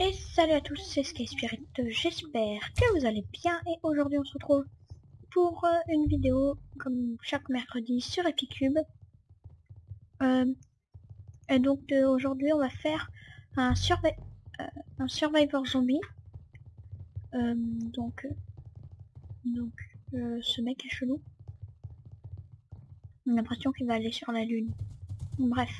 Et salut à tous, c'est Sky Spirit, j'espère que vous allez bien et aujourd'hui on se retrouve pour euh, une vidéo comme chaque mercredi sur Epicube. Euh, et donc euh, aujourd'hui on va faire un, survi un Survivor Zombie. Donc, donc ce mec est chelou. J'ai l'impression qu'il va aller sur la lune. Bref.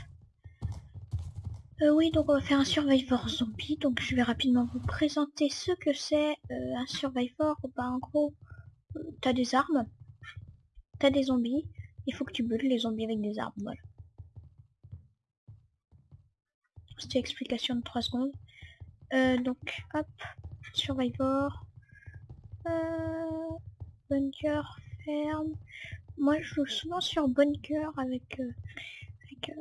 Euh, oui, donc on va faire un Survivor Zombie. Donc je vais rapidement vous présenter ce que c'est euh, un Survivor. Bah en gros, euh, t'as des armes, t'as des zombies. Il faut que tu buttes les zombies avec des armes. Voilà. C'était explication de 3 secondes. Euh, donc hop, Survivor. Bunker, ferme. Moi je joue souvent sur bunker avec, avec,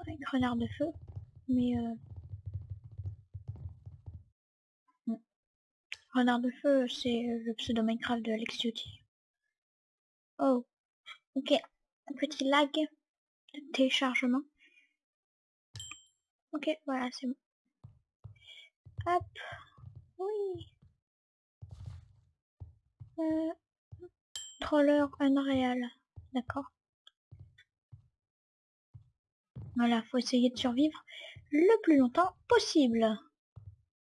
avec renard de feu. Mais euh... bon. Renard de feu, c'est euh, le pseudo Minecraft de Alex Duty. Oh, ok. Un petit lag de téléchargement. Ok, voilà, c'est bon. Hop, oui. Euh... Troller Unreal, d'accord. Voilà, faut essayer de survivre le plus longtemps possible.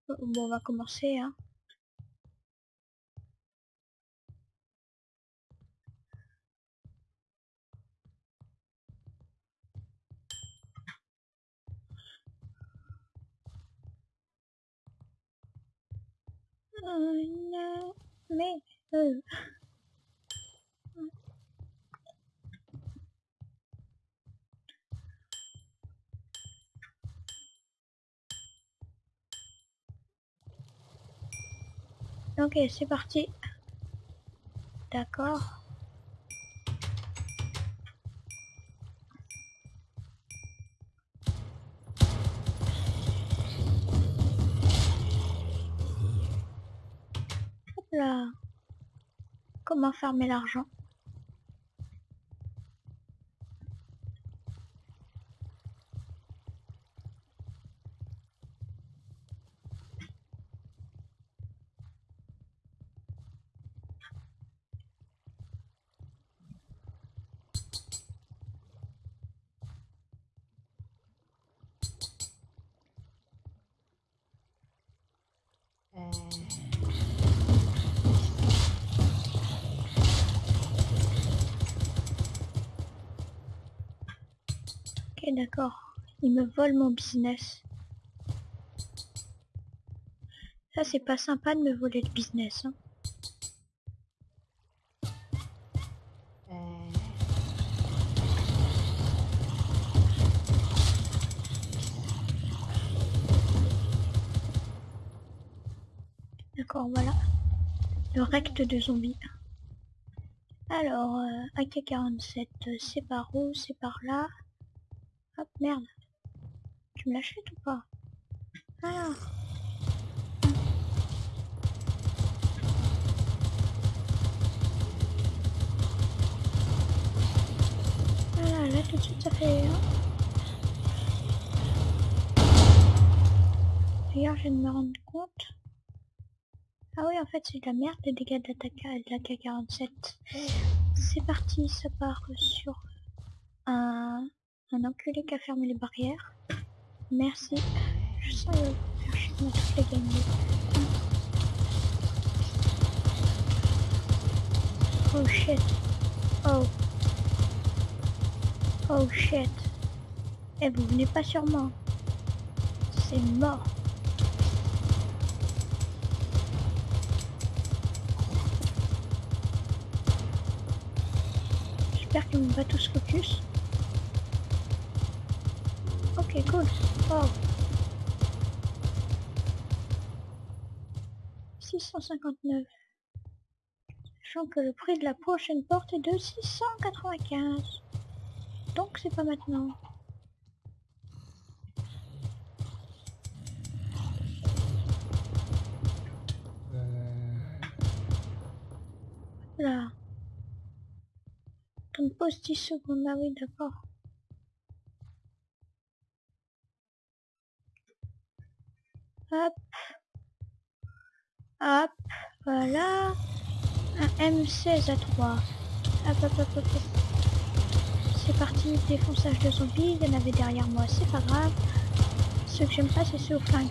Bon, on va commencer, hein. Non, mais... euh, Ok, c'est parti. D'accord. Là. Comment farmer l'argent? D'accord. Il me vole mon business. Ça, c'est pas sympa de me voler le business. Hein. D'accord, voilà. Le recte de zombies. Alors, euh, AK-47, euh, c'est par où? C'est par là? Hop, merde. Tu me l'achètes ou pas? Ah Voilà, là tout de suite ça fait... D'ailleurs, je viens de me rendre compte. Ah oui, en fait, c'est de la merde, les dégâts d'attaque de la K47. C'est parti, ça part sur un, un enculé qui a fermé les barrières. Merci. Je les games. Oh shit. Oh. Oh shit. Eh, vous venez pas sur moi. C'est mort. J'espère qu'ils vont pas tous focus. Ok, cool. Oh. 659. Sachant que le prix de la prochaine porte est de 695. Donc c'est pas maintenant. Là. On pose 10 secondes, ah oui d'accord. Hop. Hop. Voilà. Un M16 à 3. Hop, hop, hop, hop. C'est parti, défonçage de zombies. Il y en avait derrière moi, c'est pas grave. Ce que j'aime pas, c'est ce flingue.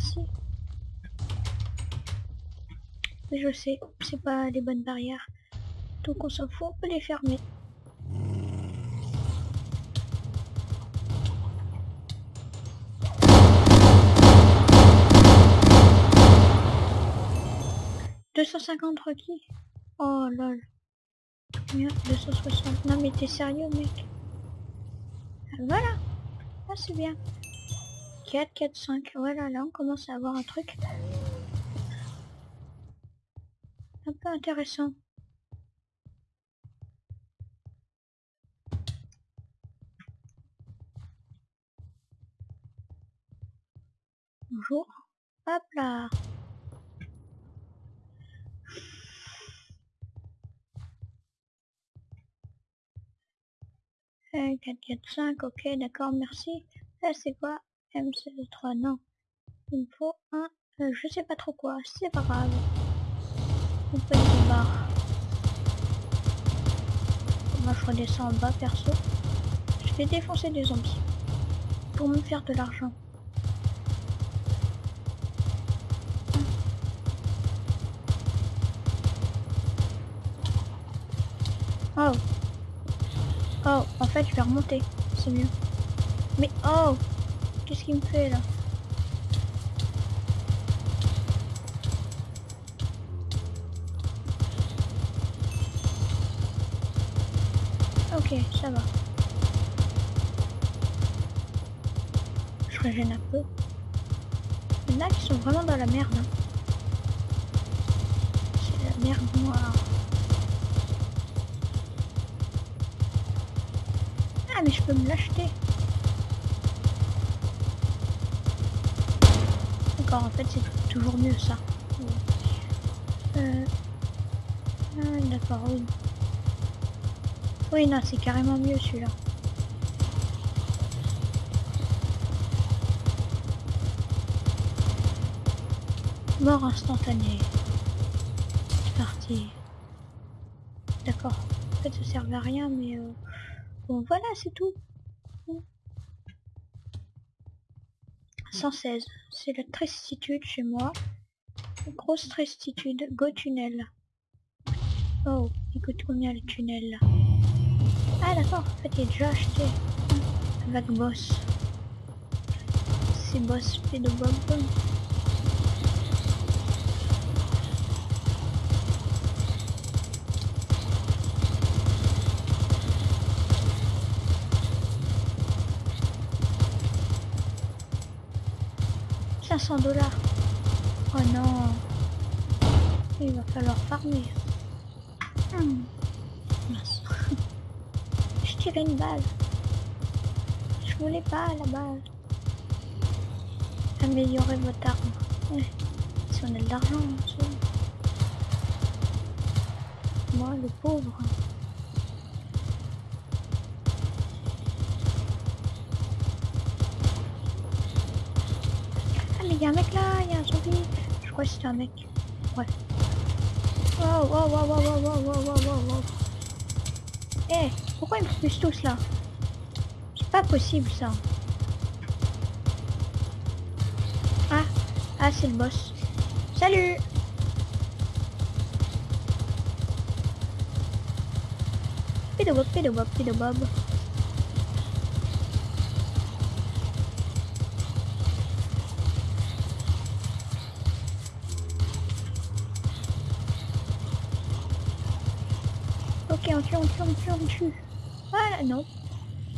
Merci. Je sais, c'est pas des bonnes barrières. Donc on s'en fout, on peut les fermer. « 250 requis Oh lol. 260. Non mais t'es sérieux mec? Voilà ah, c'est bien. 4, 4, 5. Voilà, là, on commence à avoir un truc un peu intéressant. Bonjour. Hop là. Euh, 4, 4, 5, ok, d'accord, merci. Là, c'est quoi? M3, non. Il me faut un, euh, je sais pas trop quoi, c'est pas grave. On peut les barres. Moi, je redescends en bas, perso. Je vais défoncer des zombies. Pour me faire de l'argent. Oh Oh, en fait, je vais remonter. C'est mieux. Mais oh Qu'est-ce qu'il me fait là Ok, ça va. Je régène un peu. Il y en a qui sont vraiment dans la merde. Hein. C'est la merde noire. Ah mais je peux me l'acheter. En fait c'est toujours mieux ça. Euh... Ah, d'accord, oui. Oui, non, c'est carrément mieux celui-là. Mort instantanée. C'est parti. D'accord. En fait, ça servait à rien, mais... Euh... Bon, voilà, c'est tout. 116. C'est la tristitude chez moi. Grosse tristitude. Go tunnel. Oh, il coûte combien le tunnel là Ah d'accord, en fait il est déjà acheté. Avec boss. C'est boss pédobob. 500 dollars. Oh non. Il va falloir farmer. Hmm. Je tirais une balle. Je voulais pas la balle. Améliorer votre arme. Si on a de l'argent, Moi, le pauvre. Je crois que c'était un mec. Ouais. Wow, wow, wow, wow, wow, wow, wow, wow, wow. Eh, pourquoi ils me poussent tous là? C'est pas possible ça. Ah, ah c'est le boss. Salut Pédobob, pédobob, pédobob. Ok, on on tue, on tue, on tue. Voilà, non.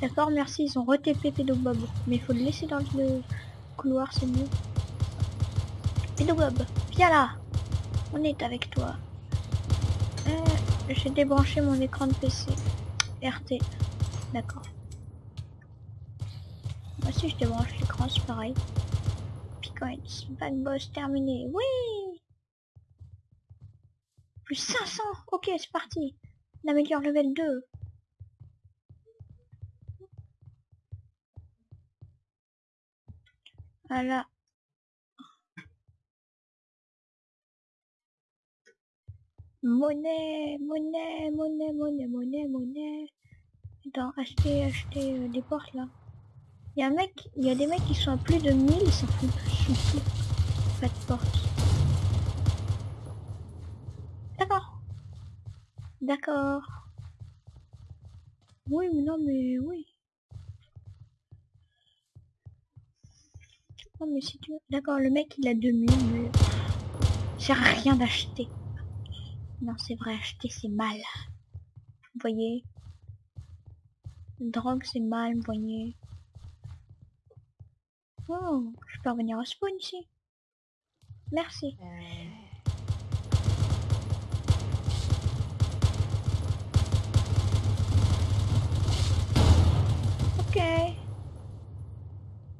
D'accord, merci, ils ont re-TP Pédobob. Mais il faut le laisser dans le couloir, c'est mieux. Pédobob, viens là. On est avec toi. Euh, j'ai débranché mon écran de PC. RT. D'accord. Moi aussi je débranche l'écran, c'est pareil. Bitcoins, back boss terminé. Oui Plus 500 Ok, c'est parti. On améliore level 2. Voilà. Monnaie, monnaie, monnaie, monnaie, monnaie, monnaie. Attends, acheter, acheter euh, des portes là. Il y a un mec, il y a des mecs qui sont à plus de 1000, ils s'en foutent, ils s'en foutent. Pas de porte. D'accord. D'accord. Oui, mais non, mais oui. Non, mais si tu. D'accord, le mec il a 2000, mais. C'est rien d'acheter. Non, c'est vrai, acheter c'est mal. Vous voyez? Drogue c'est mal, vous voyez Oh, je peux revenir au spawn ici. Merci.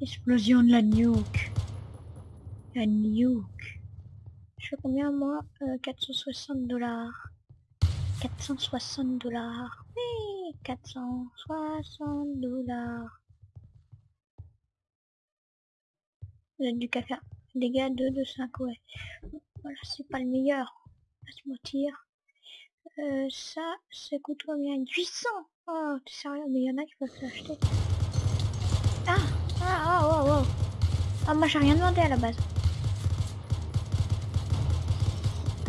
Explosion de la nuke. La nuke. Je fais combien moi? Euh, 460 dollars. 460 dollars. Oui, 460 dollars. Vous êtes du caca. Dégâts 2 de 5, ouais. Voilà, c'est pas le meilleur. Pas se mentir. Euh, ça, ça coûte combien? 800 Oh, t'es sérieux? Mais il y en a qui peuvent l'acheter. Ah oh, oh, oh Ah, moi j'ai rien demandé à la base.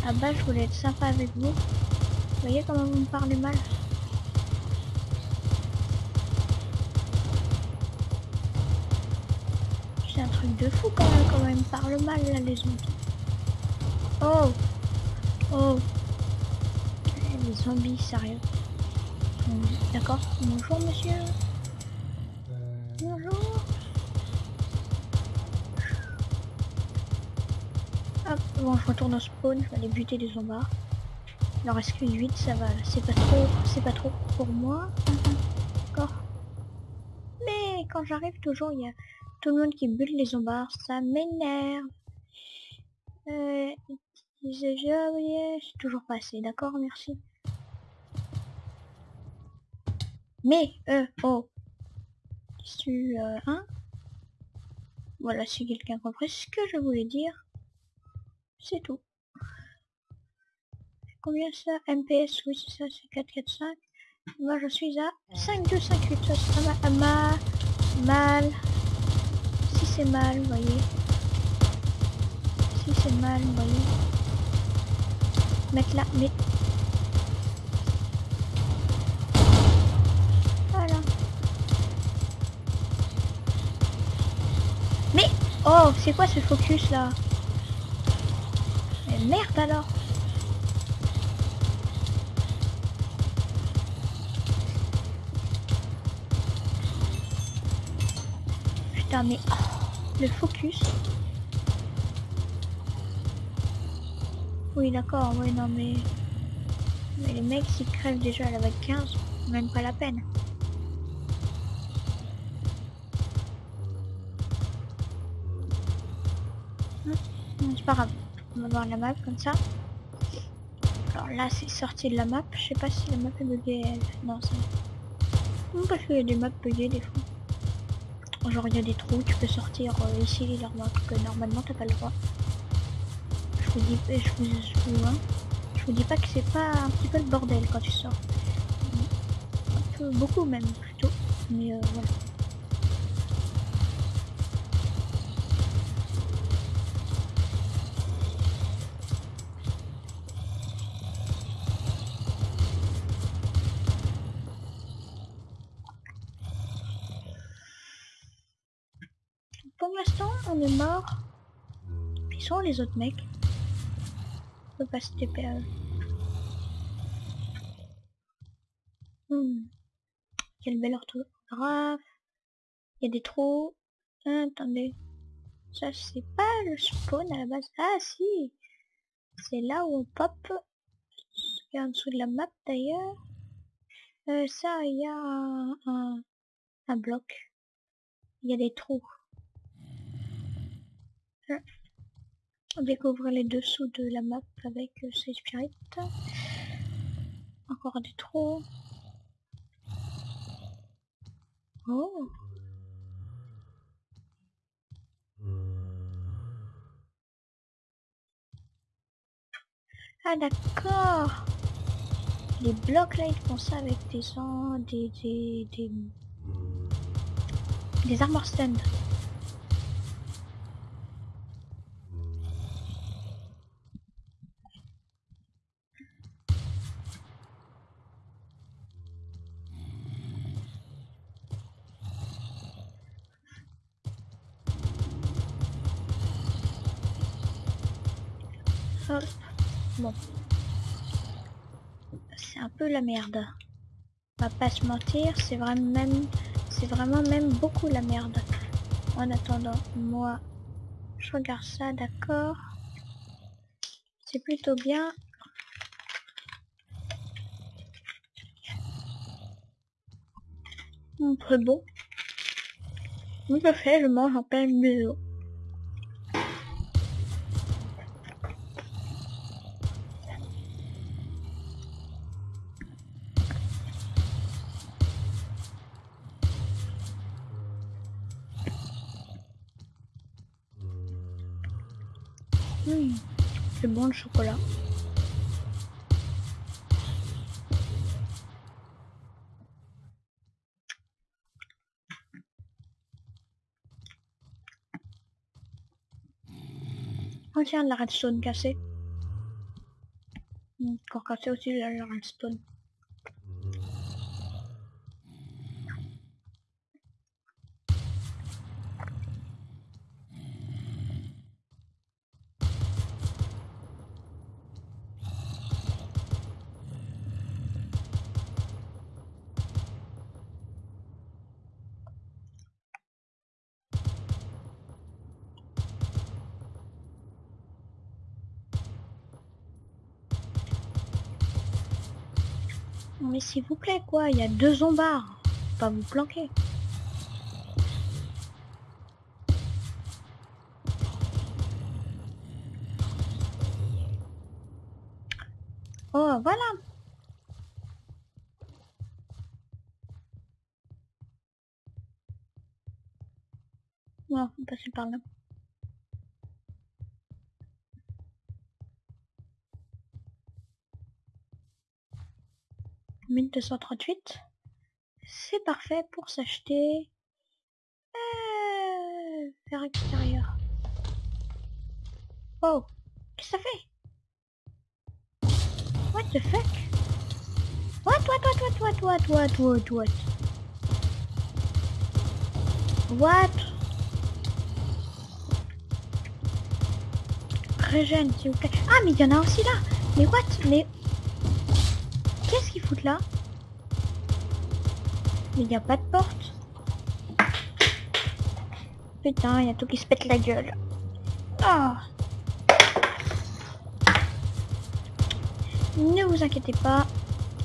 À la base, je voulais être sympa avec vous. Vous voyez comment vous me parlez mal C'est un truc de fou quand même, quand même. Parle mal là les zombies. Oh Oh eh, Les zombies, sérieux. D'accord. Bonjour monsieur. Bonjour. Hop, bon je retourne au spawn, je vais aller buter les zombards. Il en reste que 8, ça va, c'est pas trop, c'est pas trop pour moi. D'accord. Mais quand j'arrive toujours, il y a tout le monde qui bute les zombards, ça m'énerve. Euh, j'ai toujours pas assez, d'accord, merci. Mais, euh, oh. Tu, euh, hein? Voilà, si quelqu'un compris ce que je voulais dire, c'est tout. Combien ça MPS, oui, c'est ça, c'est 445. Moi, je suis à 5258, ça sera ma, mal c'est mal, voyez. Si c'est mal, vous voyez. Mettre là, mais... Voilà. Mais Oh, c'est quoi ce focus là? Merde alors Putain mais... Oh le focus. Oui d'accord, oui non mais... Mais les mecs s'ils crèvent déjà à la vague 15, même pas la peine. C'est pas grave, on va voir la map comme ça. Alors là c'est sorti de la map, je sais pas si la map est buggée. Non c'est... Parce qu'il y a des maps buggées des fois. Genre il y a des trous, tu peux sortir euh, ici remarques que normalement t'as pas le droit. Je vous dis, je vous, je vous, hein, je vous dis pas que c'est pas un petit peu le bordel quand tu sors. Un peu, beaucoup même plutôt. Mais euh, voilà. pour l'instant, on est mort. Sont les autres mecs On peut pas se. Hmm. Quelle belle orthographe. Il y a des trous. Ah, attendez. Ça, c'est pas le spawn à la base. Ah, si. C'est là où on pop en dessous de la map d'ailleurs. Euh, ça, il y a un, un, bloc. Il y a des trous. Euh, On découvre les dessous de la map avec euh, ces spirites. Encore des trous. Oh Ah d'accord Les blocs là ils font ça avec des des des des, des armor stand. La merde. On va pas se mentir, c'est vraiment même c'est vraiment même beaucoup la merde. En attendant, moi je regarde ça, d'accord? C'est plutôt bien. Très bon. Tout à fait, je mange en plein milieu. C'est bon le chocolat. Oh tiens, la redstone cassée. Encore cassé aussi la la redstone. Mais s'il vous plaît quoi, il y a deux zombards. Pas vous planquer. Oh voilà. Non, on passer par là. Mille deux cent trente-huit. C'est parfait pour s'acheter. Euh, vers extérieur. Oh, qu'est-ce que ça fait? What the fuck? What, what, what, what, what, what, what, what, what? What? Régène, s'il vous plaît. Ah, mais il y en a aussi là Mais what? Mais... Qu'ils foutent là Mais il n'y a pas de porte. Putain, il y a tout qui se pète la gueule. Ah Ne vous inquiétez pas,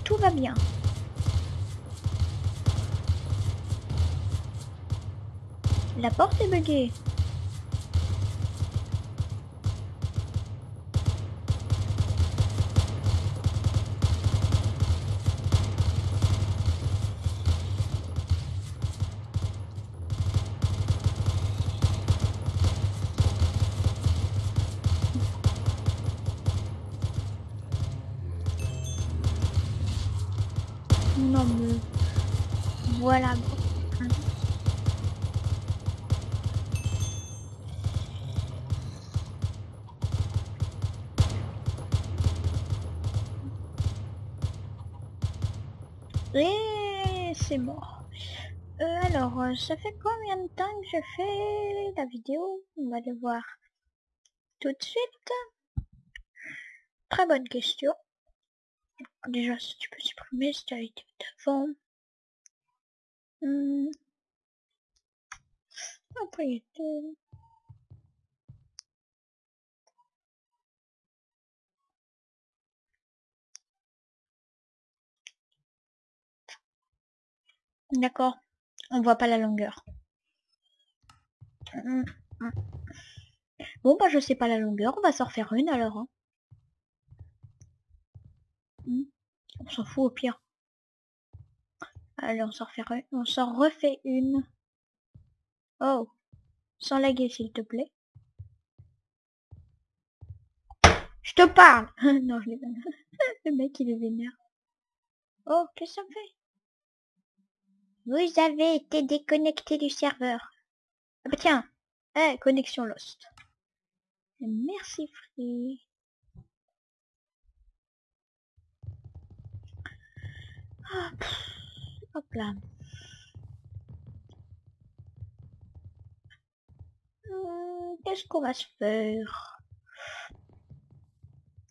tout va bien. La porte est buggée. ça fait combien de temps que je fais la vidéo? On va le voir tout de suite. Très bonne question. Déjà, si tu peux supprimer, si tu as été d'avant. Hum. Après, ah, D'accord. On voit pas la longueur. Bon, bah je sais pas la longueur. On va s'en refaire une alors. hein. Hum. On s'en fout au pire. Allez, on s'en refait, re- on s'en refait une. Oh. Sans laguer, s'il te plaît. Je te parle Non, je l'ai. Le mec, il est vénère. Oh, qu'est-ce que ça me fait? Vous avez été déconnecté du serveur. Ah bah tiens. Eh, connexion lost. Merci, Free. Ah, hop là. Hmm, Qu'est-ce qu'on va se faire?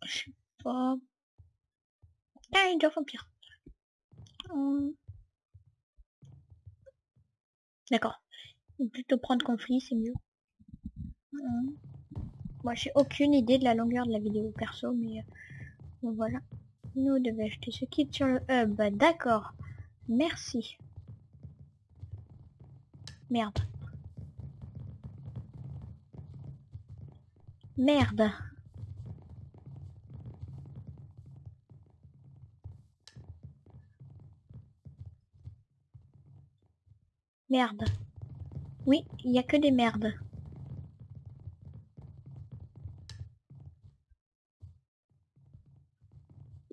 Je sais pas. Ah, doit vampire. Hmm. D'accord. Plutôt prendre conflit, c'est mieux. Hmm. Moi, j'ai aucune idée de la longueur de la vidéo perso, mais euh, voilà. Nous devons acheter ce kit sur le hub. D'accord. Merci. Merde. Merde. Merde. Oui, il n'y a que des merdes.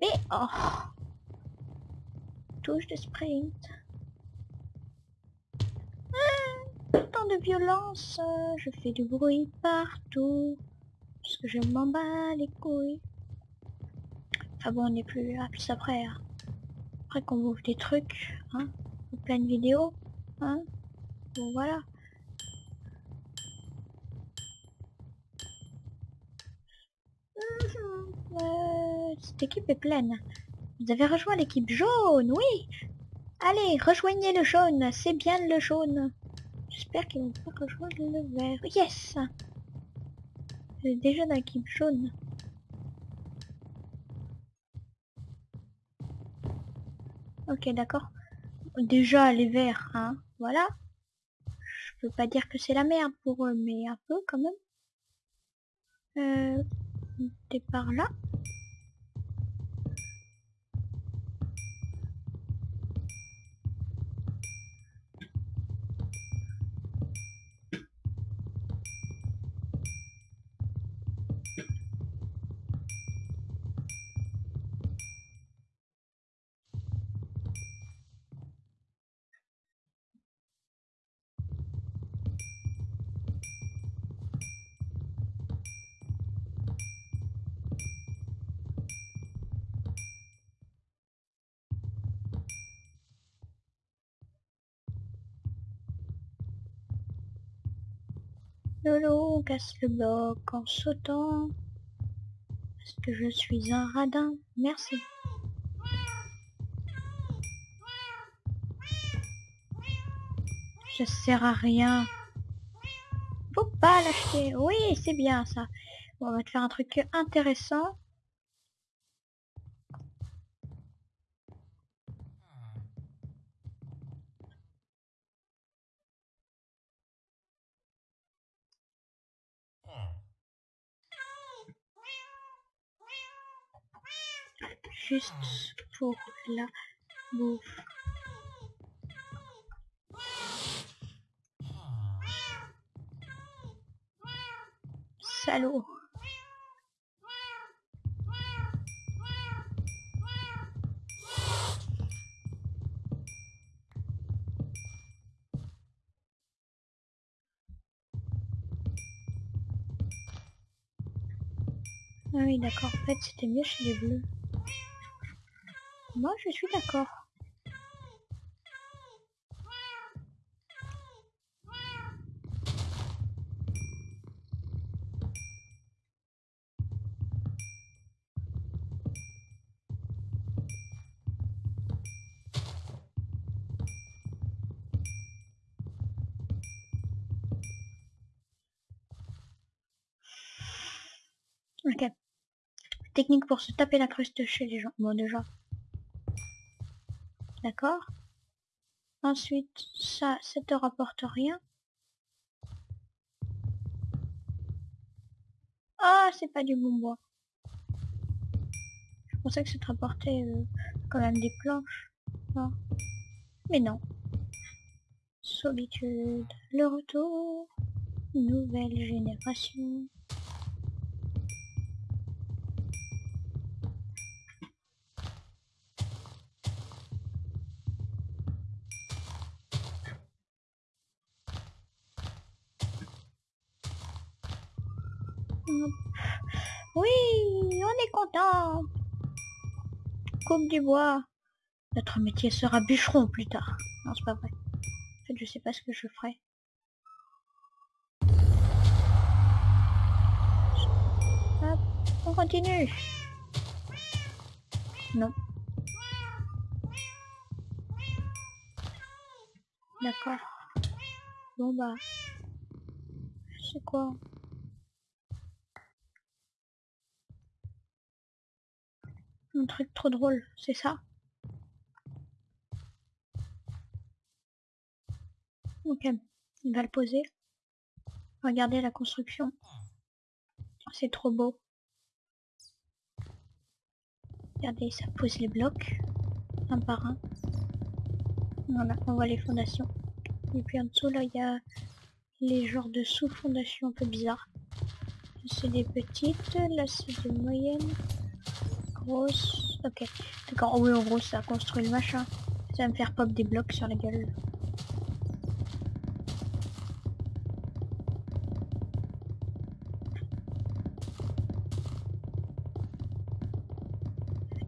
Mais oh Touche de sprint. Ah, tant de violence, je fais du bruit partout. Parce que je m'en bats les couilles. Enfin bon, on n'est plus là, plus après. hein. Après qu'on bouffe des trucs, hein, en pleine vidéo, hein. Bon voilà. Mhm, euh, cette équipe est pleine. Vous avez rejoint l'équipe jaune, oui Allez, rejoignez le jaune, c'est bien le jaune. J'espère qu'ils vont pas rejoindre le vert. Yes êtes déjà dans l'équipe jaune. Ok, d'accord. Déjà, les verts, hein, voilà. Je peux pas dire que c'est la merde pour eux, mais un peu quand même. Euh, par là. Lolo casse le bloc en sautant. Parce que je suis un radin. Merci. Ça sert à rien. Faut pas l'acheter. Oui, c'est bien ça. Bon, on va te faire un truc intéressant. Juste pour la bouffe. Salaud. Ah oui, d'accord. En fait, c'était mieux chez les bleus. Moi, je suis d'accord. Ok. Technique pour se taper la cruste chez les gens. Bon, déjà. D'accord? Ensuite, ça, ça te rapporte rien? Ah, c'est pas du bon bois. Je pensais que ça te rapportait euh, quand même des planches. Mais non. Solitude. Le retour. Nouvelle génération. Content. Coupe du bois. Notre métier sera bûcheron plus tard. Non, c'est pas vrai. En fait, je sais pas ce que je ferai. Hop, on continue. Non. D'accord. Bon bah. C'est quoi? Un truc trop drôle, c'est ça Ok, il va le poser. Regardez la construction. C'est trop beau. Regardez, ça pose les blocs, un par un. Voilà, on voit les fondations. Et puis en dessous, là, il y a les genres de sous-fondations un peu bizarres. C'est des petites, là c'est des moyennes. Ok. D'accord, oui, en gros, ça construit le machin. Ça va me faire pop des blocs sur la gueule.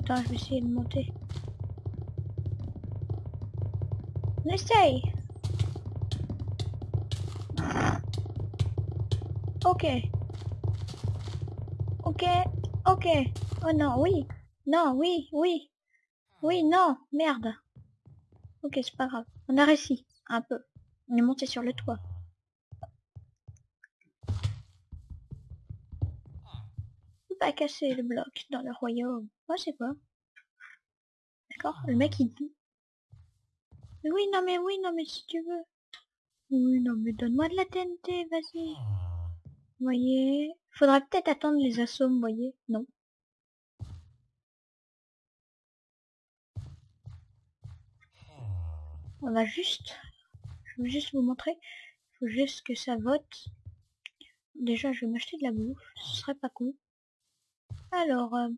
Attends, je vais essayer de monter. On essaye Ok. Ok, ok. Oh non, oui. Non, oui, oui. Oui, non, merde. Ok, c'est pas grave. On a réussi, un peu. On est monté sur le toit. On pas casser le bloc dans le royaume. Oh, c'est quoi D'accord Le mec, il dit... Mais oui, non, mais oui, non, mais si tu veux. Oui, non, mais donne-moi de la TNT, vas-y. Vous voyez Faudra peut-être attendre les assauts, voyez Non. On va juste... Je vais juste vous montrer. Il faut juste que ça vote. Déjà, je vais m'acheter de la bouffe. Ce serait pas con. Alors, euh,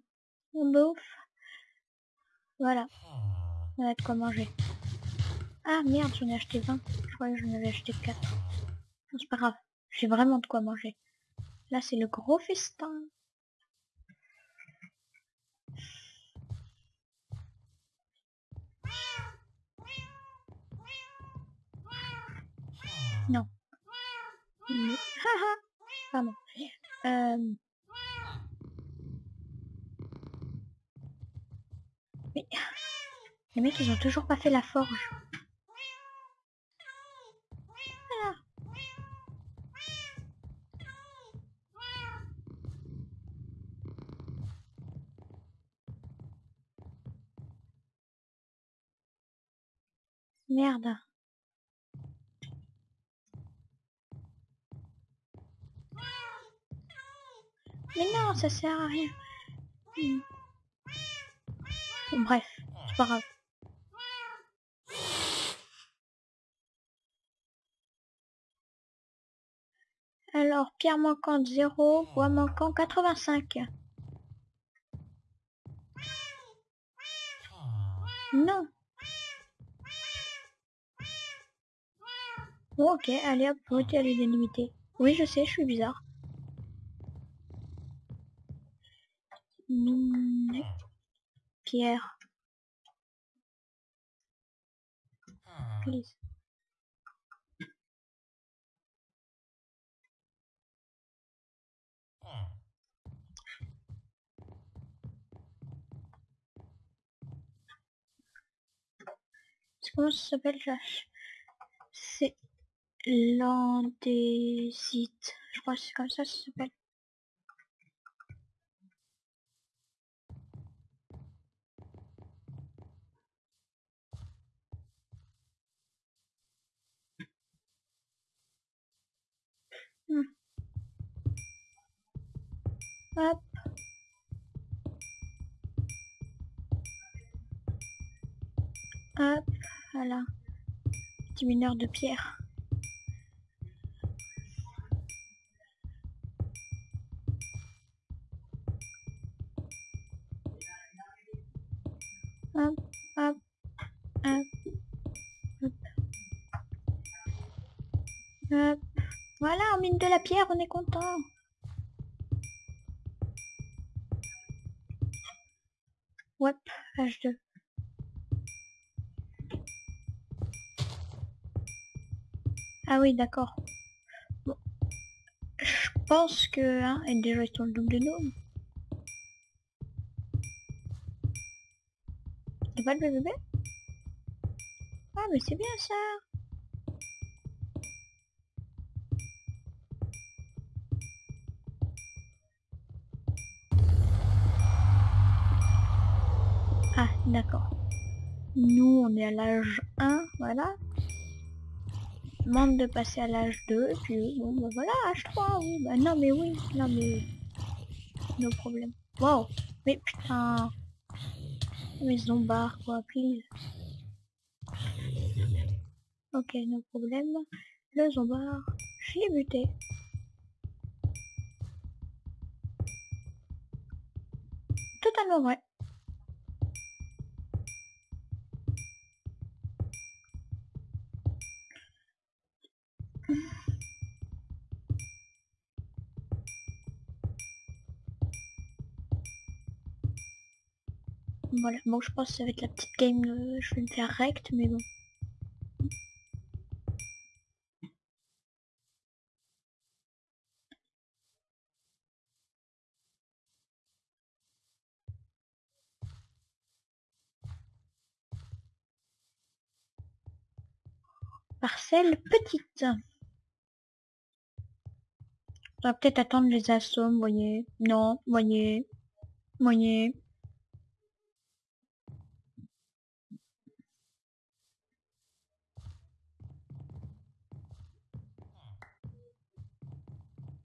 on bouffe. Voilà. On a de quoi manger. Ah merde, j'en ai acheté 20. Je croyais que j'en avais acheté 4. C'est pas grave. J'ai vraiment de quoi manger. Là, c'est le gros festin. Non. Pardon. Euh... Mais... Les mecs, ils ont toujours pas fait la forge. Merde. Mais non, ça sert à rien. Hmm. Bref, c'est pas grave. Alors, pierre manquante 0, bois manquant 85. Non. Ok, allez hop, voter à l'unanimité. Oui, je sais, je suis bizarre. Pierre. Please. Comment ça s'appelle C'est l'andésite. Je crois que c'est comme ça que ça s'appelle. Hop. Hop, voilà. Petit mineur de pierre. Hop, hop, hop, hop. Hop. Voilà, on mine de la pierre, on est content. H2. Ah oui, d'accord. Bon. Je pense que... Hein, et déjà ils sont le double de nous. C'est pas le bébé? Ah mais c'est bien ça d'accord. Nous on est à l'âge 1, voilà. Demande de passer à l'âge 2, puis bon bah voilà, âge 3, oui, bah non mais oui, non mais... No problème. Wow Mais putain mais zombards quoi, please. Ok, no problème. Le zombard, je l'ai buté. Totalement vrai. Voilà, bon je pense que ça va être la petite game, euh, je vais me faire rect, mais bon. Parcelle petite. On va peut-être attendre les assauts, voyez. Non, voyez. Voyez.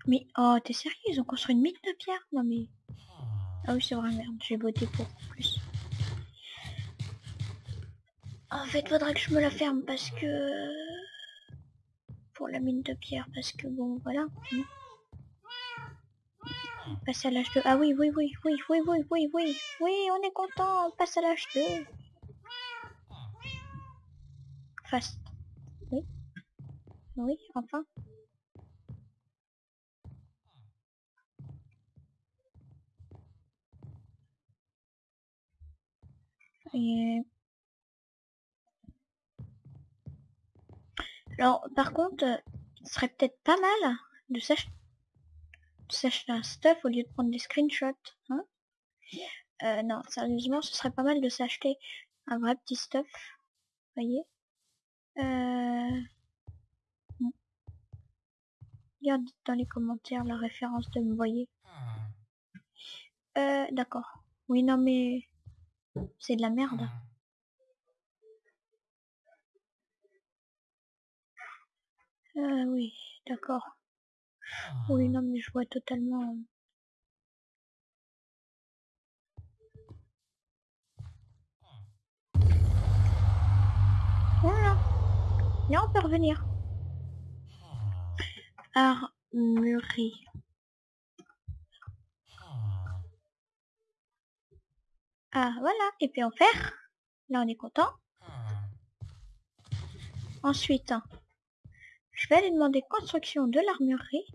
Mais, oh, t'es sérieux? Ils ont construit une mine de pierre? Non mais... Ah oui, c'est vrai, merde, j'ai voté pour plus. En fait, faudra que je me la ferme parce que... Pour la mine de pierre, parce que bon, voilà. Passer à l'âge 2. Ah oui, oui, oui, oui, oui, oui, oui, oui. Oui, on est content, on passe à l'âge 2. Fast. Oui. Oui, enfin. Et... Alors, par contre, euh, ce serait peut-être pas mal de s'acheter un stuff au lieu de prendre des screenshots. Hein euh, non, sérieusement, ce serait pas mal de s'acheter un vrai petit stuff. voyez euh... Regardez dans les commentaires la référence de me voyez. Euh, d'accord. Oui, non, mais... C'est de la merde. Ah oui, d'accord. Oui, non, mais je vois totalement... Voilà. Là, on peut revenir. Armurerie. Ah, voilà. Et puis en fer. Là, on est content. Ensuite, je vais aller demander construction de l'armurerie.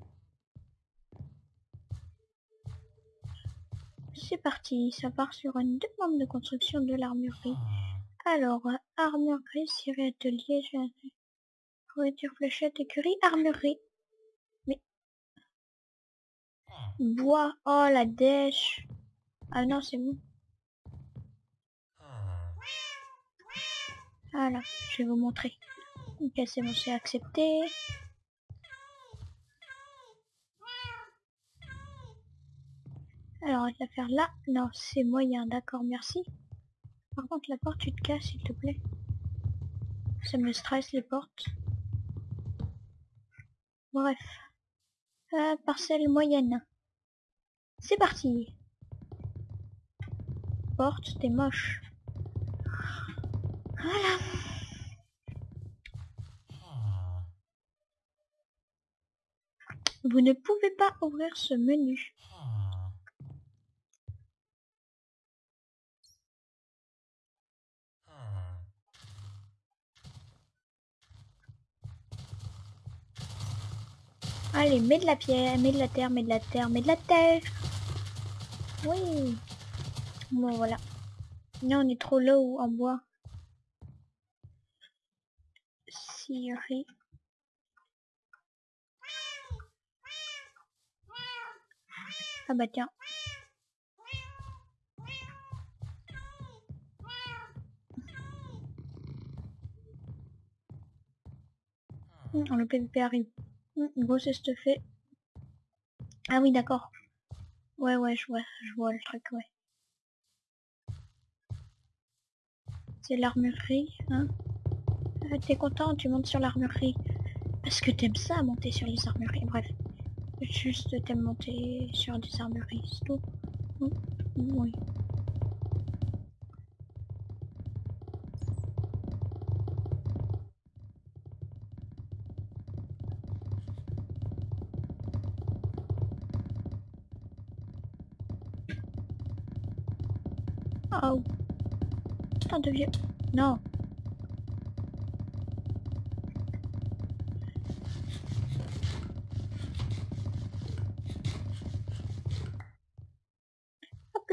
C'est parti, ça part sur une demande de construction de l'armurerie. Alors, armurerie, Syrie, atelier, fourniture, fléchette, écurie, armurerie. Mais... Bois, oh la dèche. Ah non, c'est bon. Voilà, je vais vous montrer. Ok, c'est bon, c'est accepté. Alors, on la faire là. Non, c'est moyen, d'accord, merci. Par contre, la porte, tu te casses, s'il te plaît. Ça me stresse, les portes. Bref. Euh, parcelle moyenne. C'est parti. Porte, t'es moche. Voilà. Vous ne pouvez pas ouvrir ce menu. Allez, mets de la pierre, mets de la terre, mets de la terre, mets de la terre. Oui. Bon, voilà. Là, on est trop low en bois. Ah bah tiens. Hum, le PVP arrive. Gros c'est fait. Ah oui d'accord. Ouais ouais je vois, je vois le truc ouais. C'est l'armurerie, hein ah, T'es content, tu montes sur l'armurerie. Est-ce que t'aimes ça monter sur les armureries Bref. Juste t'aimes monter sur des armureries, c'est tout. Oui. Oh. Putain de vieux. Non.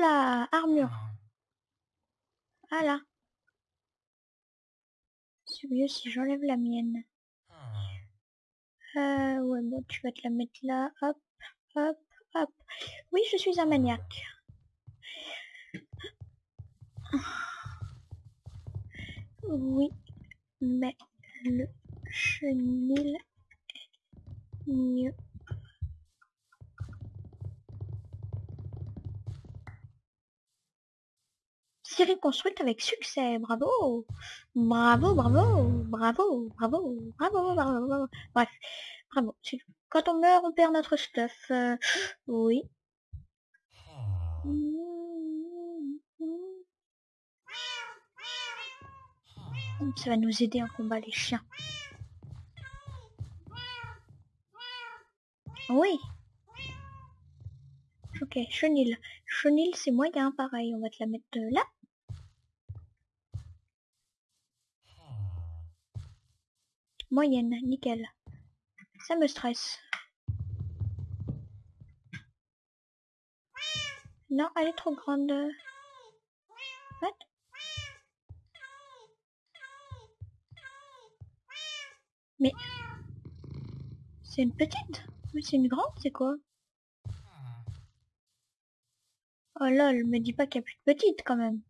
Là, armure. Voilà. C'est mieux si j'enlève la mienne. Euh, ouais, bon, tu vas te la mettre là. Hop, hop, hop. Oui, je suis un maniaque. Oui, mais le chenil est mieux. Série construite avec succès, bravo Bravo, bravo, bravo, bravo, bravo, bravo, Bref, bravo. Quand on meurt, on perd notre stuff. Euh, oui. Ça va nous aider en combat les chiens. Oui. Ok, chenille. Chenille, c'est moyen, pareil. On va te la mettre là. Moyenne, nickel. Ça me stresse. Non, elle est trop grande. What? Mais... C'est une petite? Mais c'est une grande, c'est quoi? Oh lol, me dis pas qu'il y a plus de petite quand même.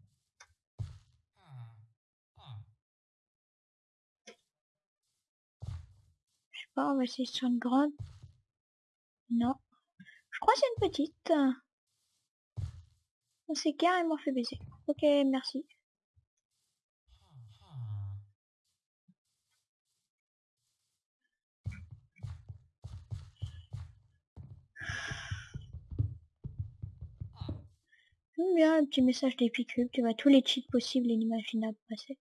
Je sais on va essayer sur une grande. Non. Je crois c'est une petite. On s'est carrément fait baiser. Ok, merci. Bien le petit message d'Epicube, tu vois tous les cheats possibles et inimaginables passer.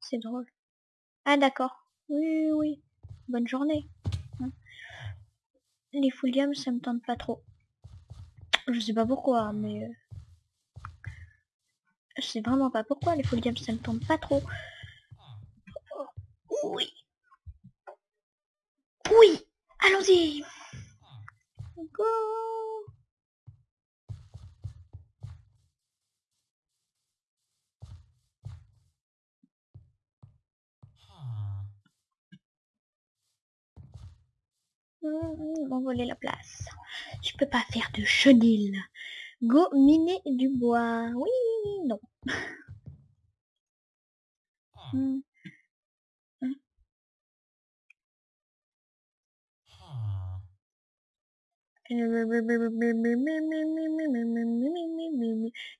C'est drôle. Ah d'accord. Oui, oui. Bonne journée. Hein. Les fouliums, ça me tente pas trop. Je sais pas pourquoi, mais... Euh, je sais vraiment pas pourquoi les fouliums, ça me tente pas trop. oui. Oui. Allons-y. Go. M'envoler la place. Je peux pas faire de chenille. Go miner du bois. Oui, non.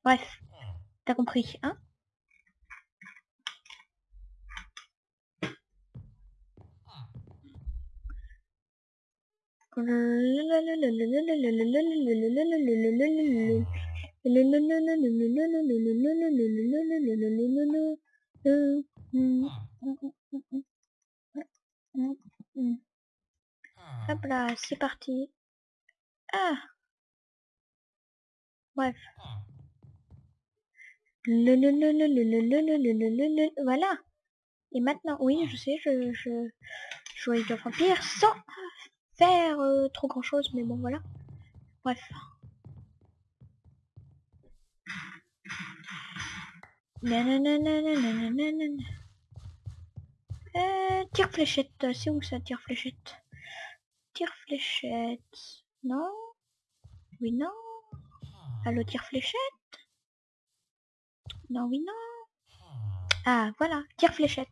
Bref, t'as compris, hein? Hop là, c'est parti. Ah Bref. Voilà. Et maintenant, oui, je sais, je, je joue avec vampire sans faire euh, trop grand chose, mais bon, voilà. Bref. Euh, tire fléchette, c'est où ça, tire fléchette Tire fléchette, non Oui, non Allo, tire fléchette Non, oui, non Ah, voilà, tire fléchette.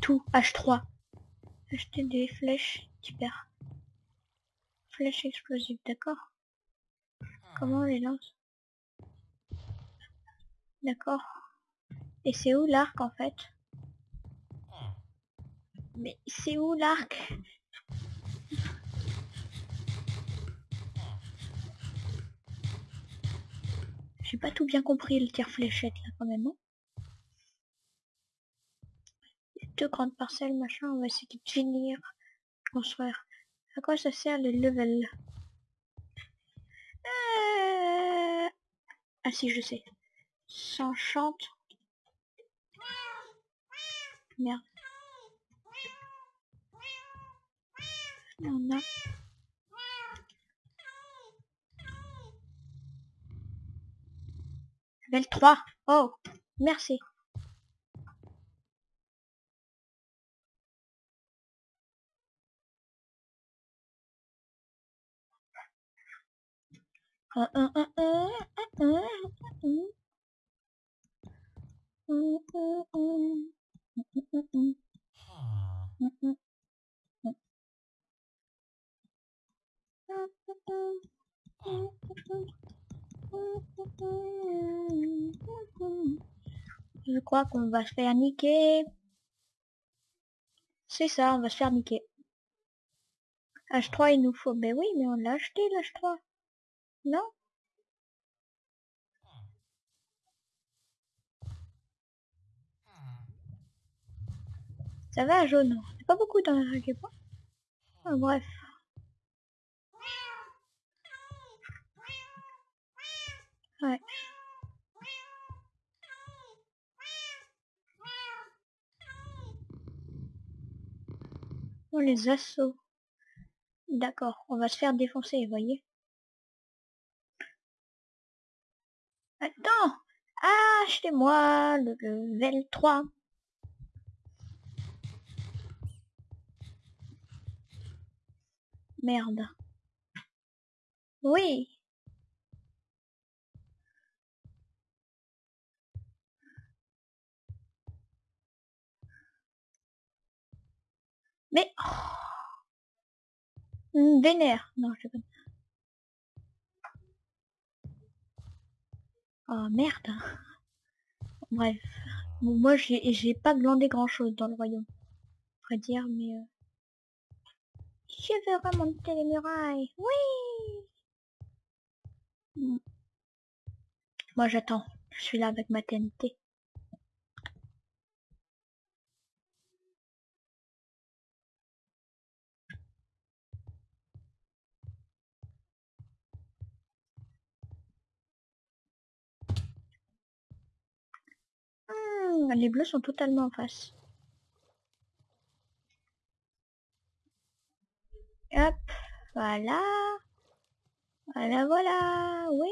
Tout, H3. Acheter des flèches, super. Flèche explosive, d'accord? Comment on les lance? D'accord. Et c'est où l'arc en fait? Mais c'est où l'arc? J'ai pas tout bien compris le tir fléchette là quand même. Hein. Deux grandes parcelles, machin, on va essayer de finir, construire. À quoi ça sert les levels? Euh... Ah si, je sais. S'enchante. Merde. On a... Level 3. Oh, merci. Je crois qu'on va se faire niquer. C'est ça, on va se faire niquer. H3 il nous faut. Mais oui, mais on l'a acheté l'H3. Non Ça va jaune C'est pas beaucoup dans la pas ah, Bref. Ouais. Oh, les assauts. D'accord, on va se faire défoncer, voyez? Attends Achetez-moi le level 3. Merde. Oui. Mais... Oh. Vénère. Non, je sais pas. Oh merde. Bref. moi j'ai pas glandé grand chose dans le royaume. On dire, mais... Euh... Je veux remonter les murailles. Oui Moi j'attends. Je suis là avec ma TNT. Hmm, les bleus sont totalement en face. Hop, voilà. Voilà, voilà, oui.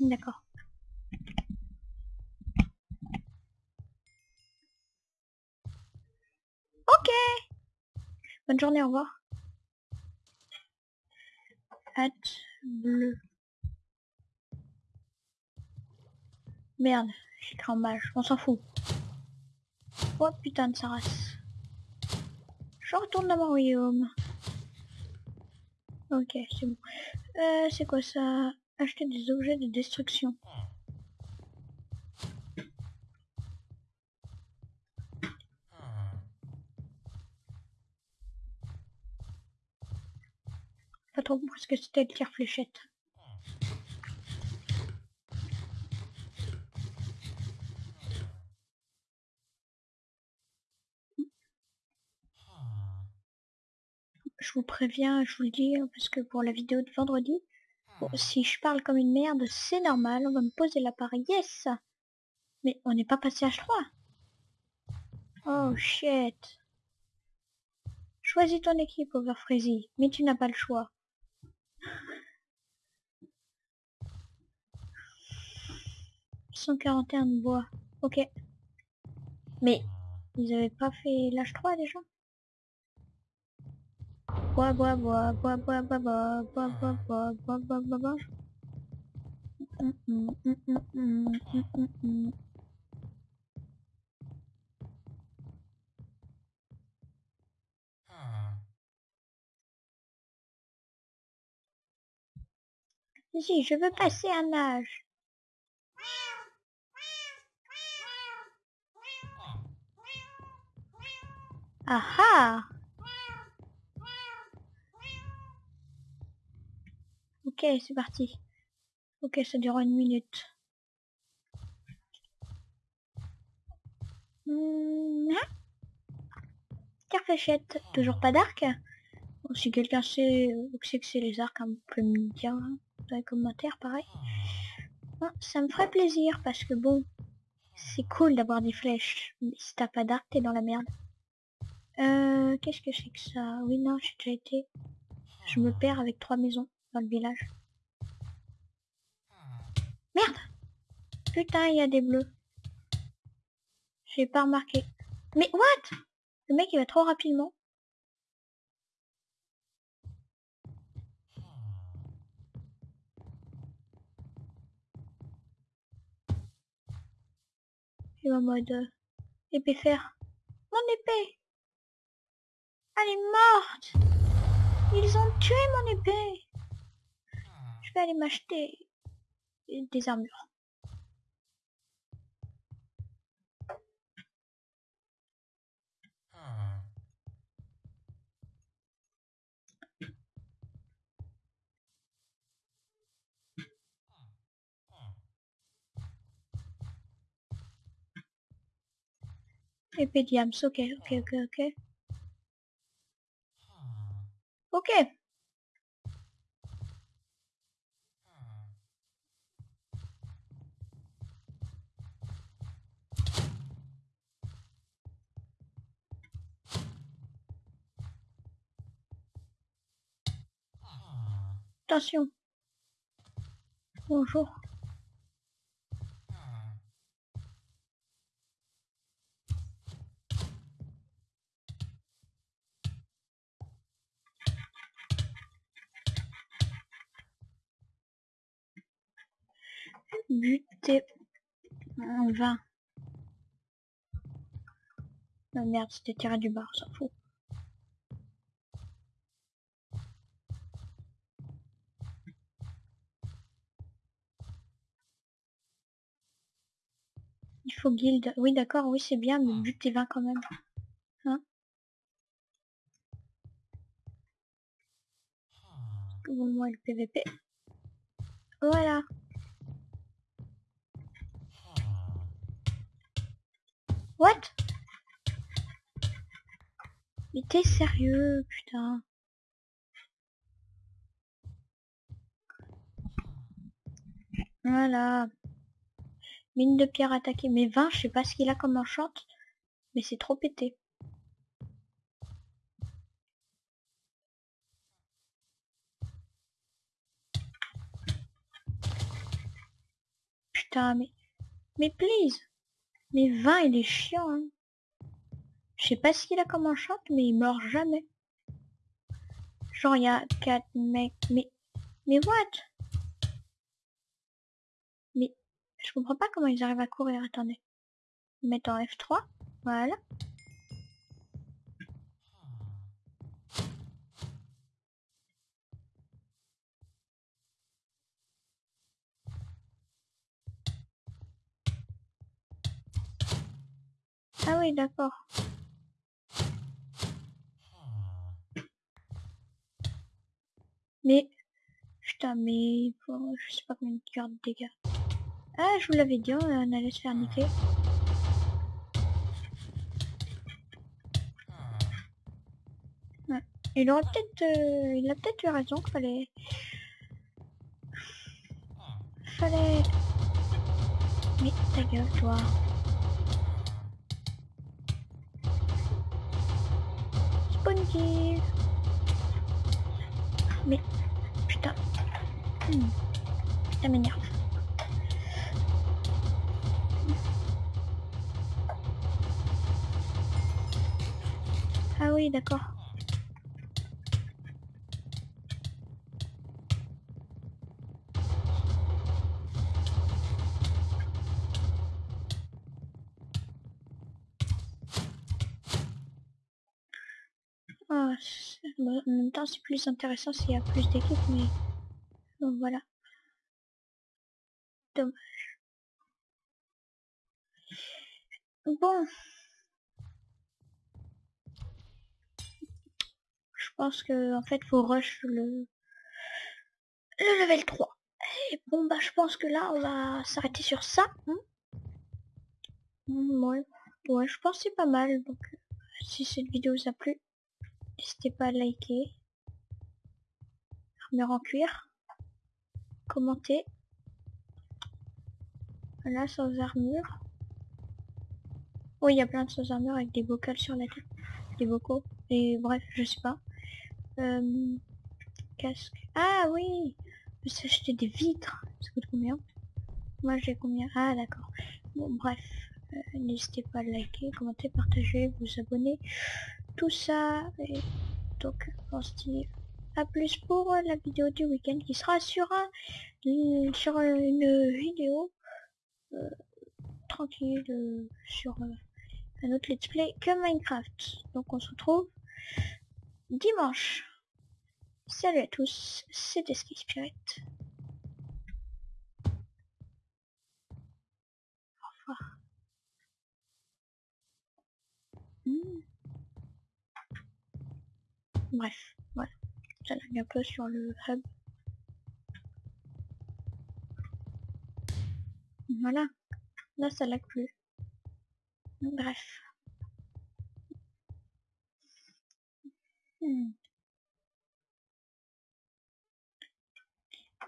D'accord. Ok. Bonne journée, au revoir. Hâte bleu. Merde, j'ai écrit en mage, on s'en fout. Oh putain de sa race. Je retourne dans mon royaume. Ok, c'est bon. Euh, c'est quoi ça? Acheter des objets de destruction. Pas trop parce que c'était le tir fléchette. Je vous préviens, je vous le dis, hein, parce que pour la vidéo de vendredi, si je parle comme une merde, c'est normal, on va me poser l'appareil, yes Mais on n'est pas passé H3 Oh shit Choisis ton équipe, Overfreezy, mais tu n'as pas le choix. 141 de bois. Ok. Mais ils avaient pas fait l'âge 3 déjà? Bois, bois, bois, bois, bois, bois, je veux passer un âge. Ah ah Ok, c'est parti. Ok, ça dure une minute. Mmh. fléchette, toujours pas d'arc Si quelqu'un sait, sait que c'est les arcs, on peut me dire hein, dans les commentaires, pareil. Ah, ça me ferait plaisir, parce que bon, c'est cool d'avoir des flèches. Mais si t'as pas d'arc, t'es dans la merde. Euh, qu'est-ce que c'est que ça? Oui, non, j'ai déjà été. Je me perds avec trois maisons dans le village. Merde Putain, il y a des bleus. J'ai pas remarqué. Mais what? Le mec, il va trop rapidement. Il est en mode euh, épée fer. Mon épée elle est morte Ils ont tué mon épée Je vais aller m'acheter des armures. Épée diams, ok, ok, ok, ok. Ok. Attention. Bonjour. buter en vain. Oh merde, c'était tiré du bar, ça fout. Il faut guild. Oui, d'accord, oui, c'est bien, mais buter 20 quand même. Hein? Bon, moi, le PVP. Voilà. What? Mais t'es sérieux, putain. Voilà. Mine de pierre attaquée. Mais 20, je sais pas ce qu'il a comme enchante. Mais c'est trop pété. Putain, mais... Mais please mais 20, il est chiant, hein. Je sais pas ce qu'il a comme enchante, mais il meurt jamais. Genre, il y a 4 mecs, mais... Mais what? Je comprends pas comment ils arrivent à courir, attendez. Mettre en F3, voilà. Ah oui, d'accord. Mais... Putain, mais... je sais pas combien de de dégâts. Ah, je vous l'avais dit, on allait se faire niquer. Il aurait peut-être... Euh, il a peut-être eu raison qu'il fallait... Fallait... Mais ta gueule, toi. Spawn mais, putain. Hmm. Ça m'énerve. Ah oui, d'accord. Ah, en même temps, c'est plus intéressant s'il y a plus d'équipes, mais bon, voilà. Dommage. Bon. Pense que en fait faut rush le le level 3. Et bon bah je pense que là on va s'arrêter sur ça. Hein. ouais. ouais, je pense c'est pas mal. Donc si cette vidéo vous a plu, N'hésitez pas à liker. Armure en cuir. Commenter. Voilà, sans armure. Oui, il y a plein de sans armure avec des vocales sur la tête. Des vocaux. Et bref, je sais pas. Euh, casque. Ah oui Je s'acheter des vitres. Ça coûte combien? Moi j'ai combien? Ah d'accord. Bon bref. Euh, n'hésitez pas à liker, commenter, partager, vous abonner tout ça. Et donc on se à plus pour la vidéo du week-end qui sera sur un sur une vidéo euh, tranquille sur un autre let's play que Minecraft. Donc on se retrouve dimanche. Salut à tous, c'était Ski Spirit. Au revoir. Hmm. Bref, voilà. Ça lag un peu sur le hub. Voilà. Là, ça lag plus. Bref. Hmm.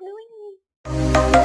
Oui.